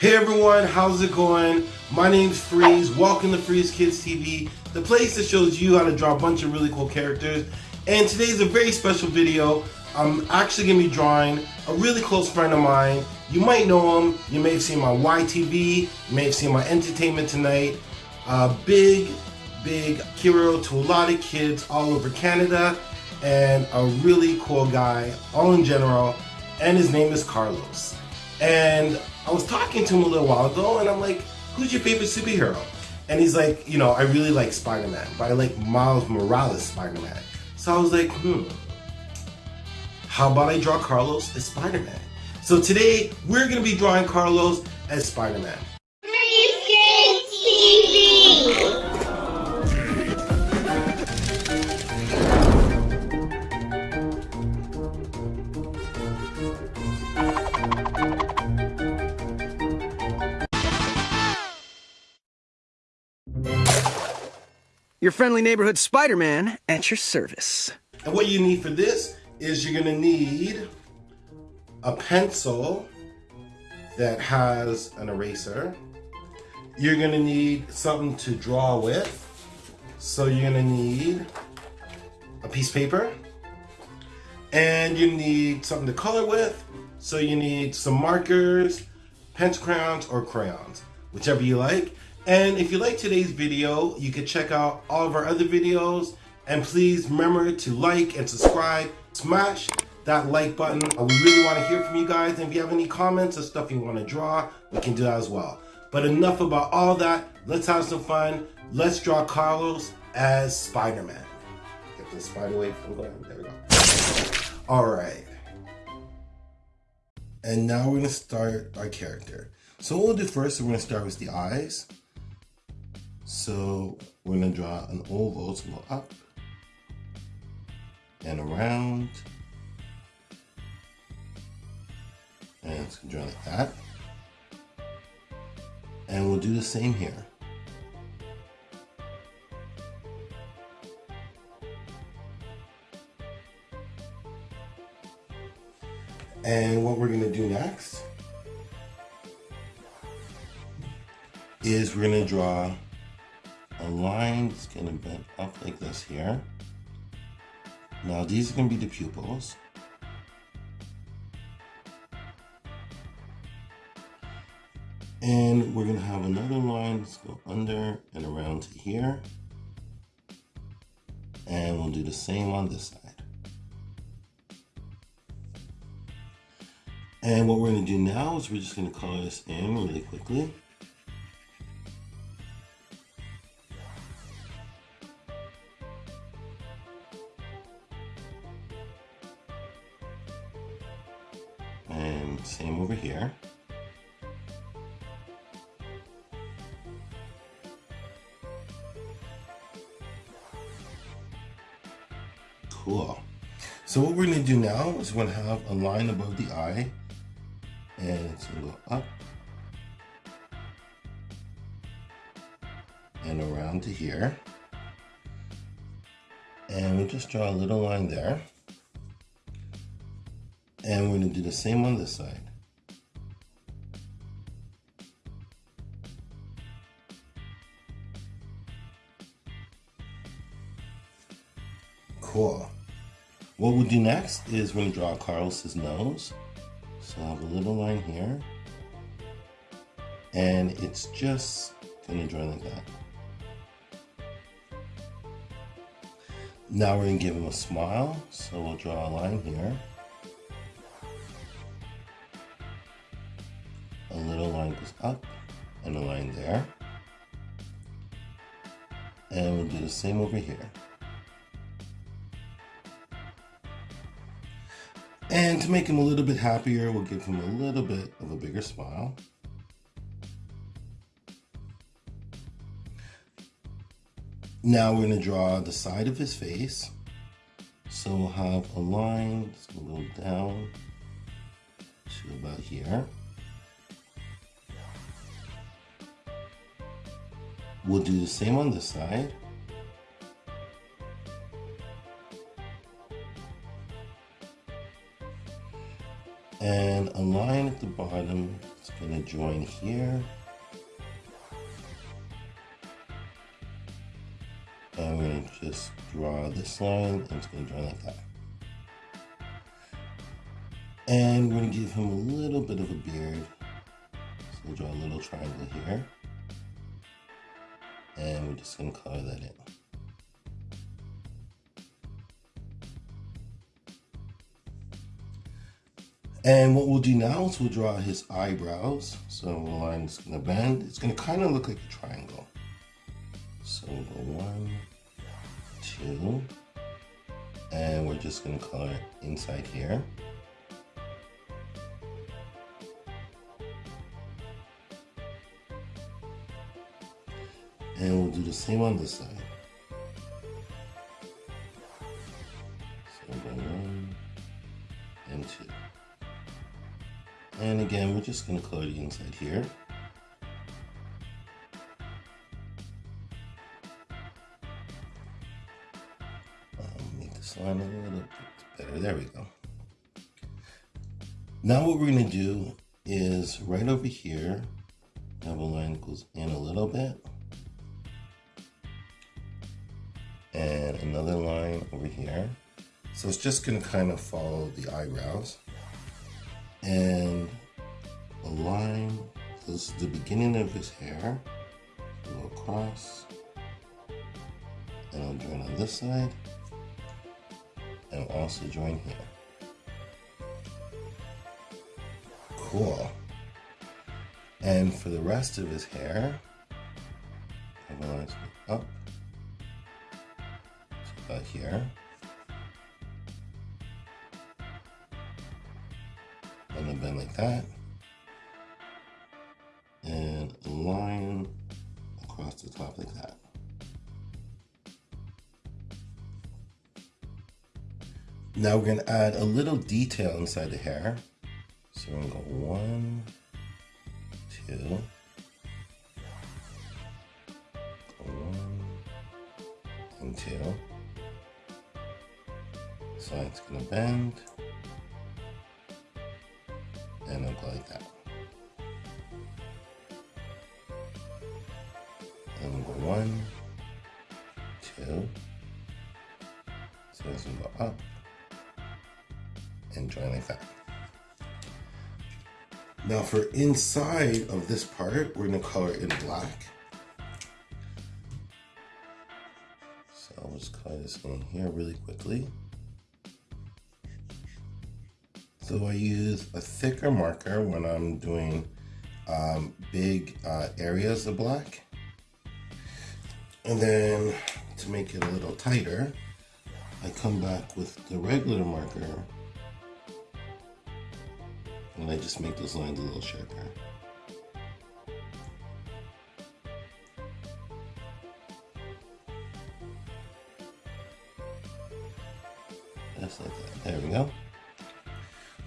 Hey everyone, how's it going? My name's Freeze. Welcome to Freeze Kids TV, the place that shows you how to draw a bunch of really cool characters. And today's a very special video. I'm actually gonna be drawing a really close friend of mine. You might know him. You may have seen my YTV. You may have seen my Entertainment Tonight. A big, big hero to a lot of kids all over Canada and a really cool guy, all in general. And his name is Carlos. And I was talking to him a little while ago and I'm like, who's your favorite superhero? And he's like, you know, I really like Spider-Man, but I like Miles Morales Spider-Man. So I was like, hmm, how about I draw Carlos as Spider-Man? So today, we're gonna be drawing Carlos as Spider-Man. Your friendly neighborhood Spider-Man at your service. And what you need for this is you're gonna need a pencil that has an eraser. You're gonna need something to draw with. So you're gonna need a piece of paper and you need something to color with. So you need some markers, pencil crayons, or crayons, whichever you like. And if you like today's video, you can check out all of our other videos. And please remember to like and subscribe. Smash that like button. Uh, we really want to hear from you guys. And if you have any comments or stuff you want to draw, we can do that as well. But enough about all that. Let's have some fun. Let's draw Carlos as Spider-Man. Get the spider away from going. There we go. All right. And now we're going to start our character. So what we'll do first, we're going to start with the eyes. So we're gonna draw an oval to go up and around. And it's gonna draw like that. And we'll do the same here. And what we're gonna do next is we're gonna draw line is going to bend up like this here. Now these are going to be the pupils. And we're going to have another line Let's go under and around to here. And we'll do the same on this side. And what we're going to do now is we're just going to color this in really quickly. Is we're gonna have a line above the eye and it's gonna go up and around to here. And we'll just draw a little line there. And we're gonna do the same on this side. Cool. What we'll do next is we're gonna draw Carlos's nose. So I have a little line here. And it's just gonna draw like that. Now we're gonna give him a smile. So we'll draw a line here. A little line goes up and a line there. And we'll do the same over here. And to make him a little bit happier, we'll give him a little bit of a bigger smile. Now we're going to draw the side of his face. So we'll have a line that's going to go down to about here. We'll do the same on this side. And a line at the bottom It's gonna join here. And we're gonna just draw this line and it's gonna join like that. And we're gonna give him a little bit of a beard. So we'll draw a little triangle here. And we're just gonna color that in. And what we'll do now is we'll draw his eyebrows. So the line is gonna bend. It's gonna kind of look like a triangle. So we'll go one, two, and we're just gonna color inside here. And we'll do the same on this side. Again, we're just gonna color the inside here. Um, make this line a little bit better. There we go. Now what we're gonna do is right over here, a line goes in a little bit. And another line over here. So it's just gonna kind of follow the eyebrows and a line this is the beginning of his hair go across and I'll join on this side and also join here. Cool. And for the rest of his hair I'm going to up. To about here. And then bend like that. Line across the top like that. Now we're gonna add a little detail inside the hair. So we're gonna go one, two, one, and two. So it's gonna bend and it'll go like that. And we'll go one, two, so this will go up and join like that. Now for inside of this part, we're gonna color in black. So I'll just color this in here really quickly. So I use a thicker marker when I'm doing um, big uh, areas of black. And then to make it a little tighter, I come back with the regular marker and I just make those lines a little sharper. Just like that. There we go.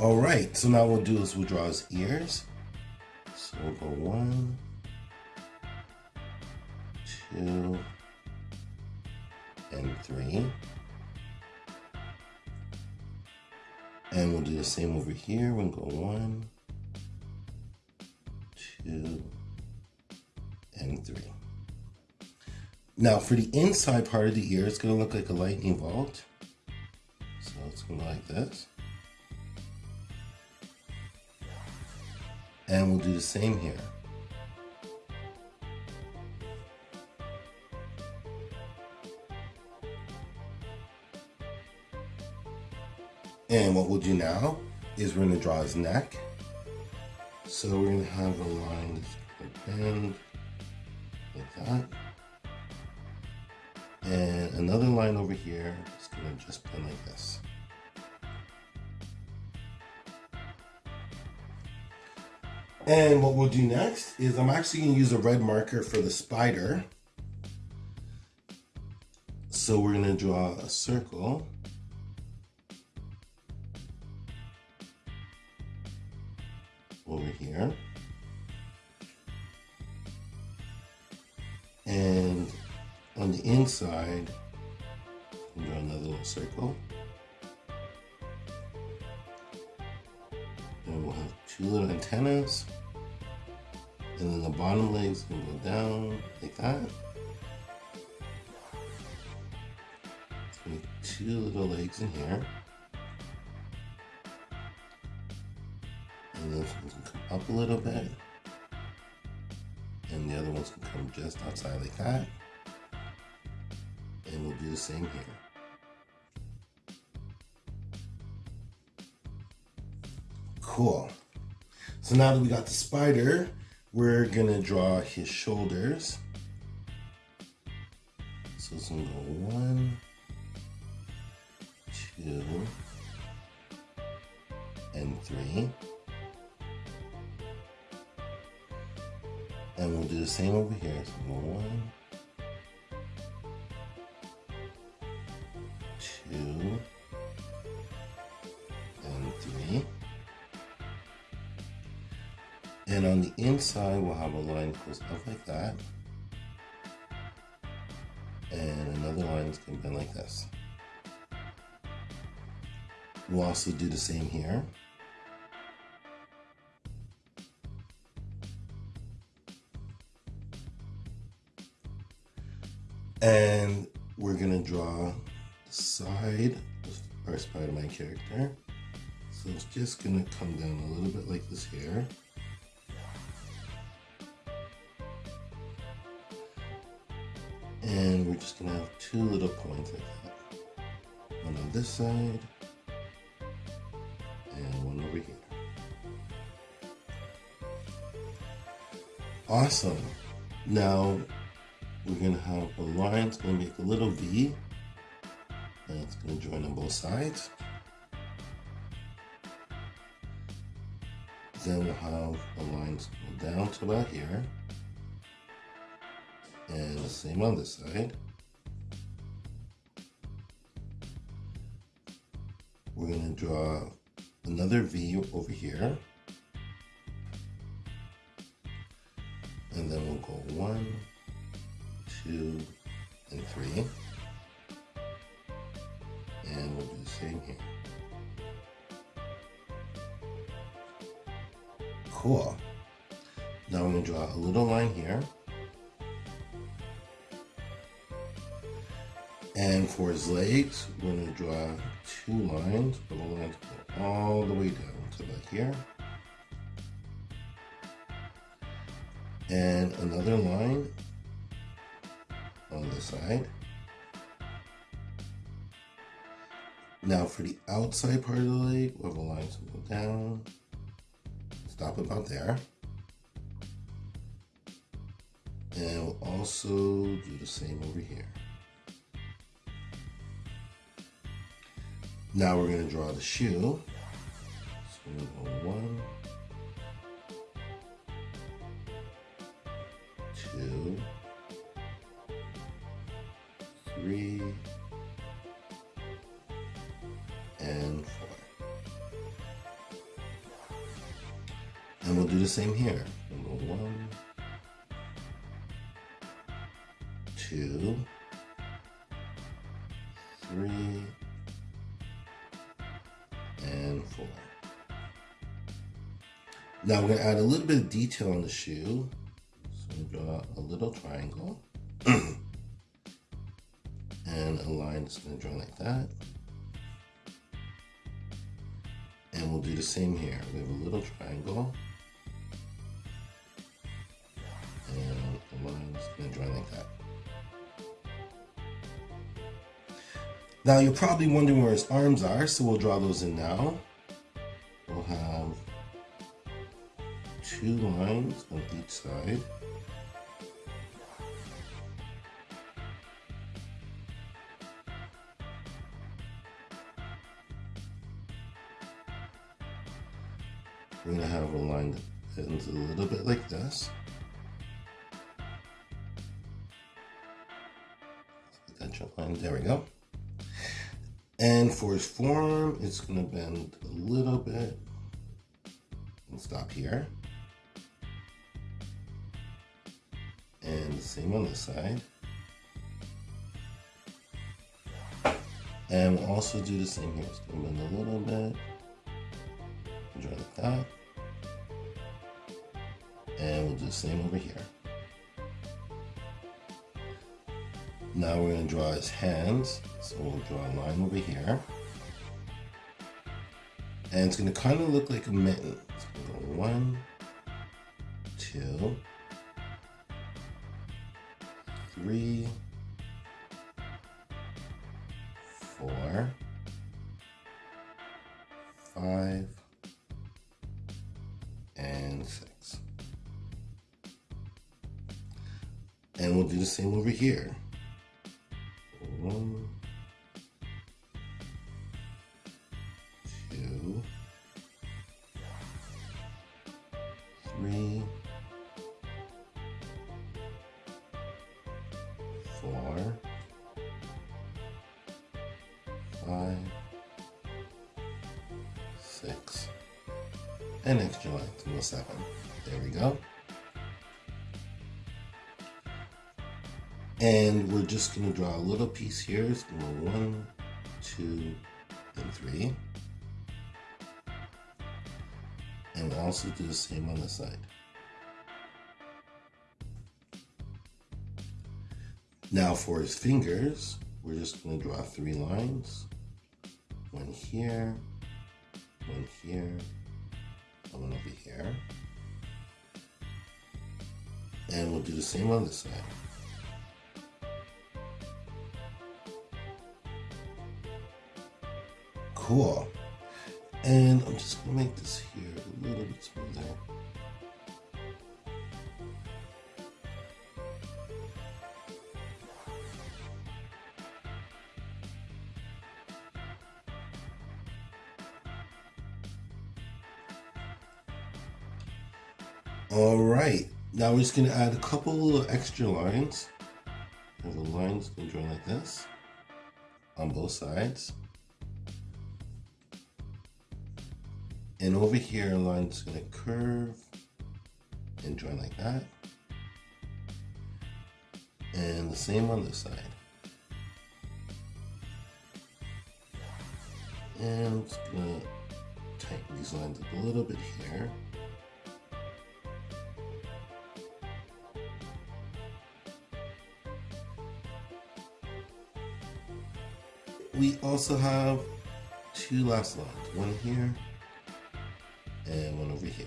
All right, so now what we'll do is we'll draw his ears. So we'll go one, two, and three. And we'll do the same over here. We'll go one, two, and three. Now for the inside part of the ear, it's gonna look like a lightning bolt. So it's gonna go like this. And we'll do the same here. And what we'll do now is we're gonna draw his neck. So we're gonna have a line that's bend like that. And another line over here is gonna just bend like this. And what we'll do next is I'm actually gonna use a red marker for the spider. So we're gonna draw a circle. Here. And on the inside, draw another little circle. And we'll have two little antennas And then the bottom legs can go down like that. Make two little legs in here. Up a little bit. And the other ones can come just outside like that. And we'll do the same here. Cool. So now that we got the spider, we're gonna draw his shoulders. So it's gonna go one, two, and three. And we'll do the same over here. So one, two, and three. And on the inside, we'll have a line that goes up like that. And another line that's going to bend like this. We'll also do the same here. And we're to draw the side of our Spider-Man character. So it's just to come down a little bit like this here. And we're just gonna have two little points like that. One on this side and one over here. Awesome. Now we're gonna have a line, it's gonna make a little V and it's gonna join on both sides. Then we'll have a line down to about here and the same on this side. We're going to draw another V over here. And then we'll go one, two, and three. And we'll do the same here. Cool. Now we're going to draw a little line here. And for his legs, we're going to draw two lines, but we're going to go all the way down to about here. And another line on the side. Now for the outside part of the leg, we have a line to go down, stop about there. And we'll also do the same over here. Now we're going to draw the shoe. So one, three, and four. And we'll do the same here. We'll go one, two, three, and four. Now we're going to add a little bit of detail on the shoe. So we draw a little triangle. Line it's going to draw like that. And we'll do the same here. We have a little triangle. And a line that's going to draw like that. Now you're probably wondering where his arms are, so we'll draw those in now. We'll have two lines on each side. This. Line, there we go. And for his form, it's gonna bend a little bit and stop here. And the same on this side. And we'll also do the same here. It's gonna bend a little bit. Draw like that. And we'll do the same over here. Now we're going to draw his hands. So we'll draw a line over here. And it's going to kind of look like a mitten. So one, two, three, four, five, And we'll do the same over here. One, two, three, four, five, six, and extra line to seven. There we go. And we're just gonna draw a little piece here. It's gonna go one, two, and three. And we'll also do the same on the side. Now for his fingers, we're just gonna draw three lines. One here, one here, and one over here. And we'll do the same on this side. Cool. And I'm just gonna make this here a little bit smoother. All right, now we're just gonna add a couple of extra lines. And the lines gonna draw like this on both sides. And over here, a line's gonna curve and join like that. And the same on this side. And just gonna tighten these lines up a little bit here. We also have two last lines, one here and one over here.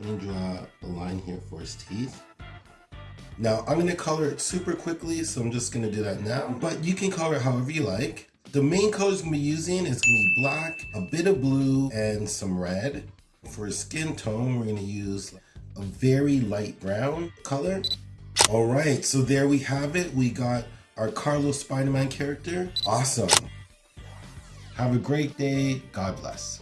I'm gonna draw a line here for his teeth. Now I'm gonna color it super quickly, so I'm just gonna do that now, but you can color it however you like. The main colors I'm gonna be using is gonna be black, a bit of blue, and some red. For skin tone, we're gonna use a very light brown color. All right, so there we have it. We got our Carlos Spider-Man character. Awesome. Have a great day. God bless.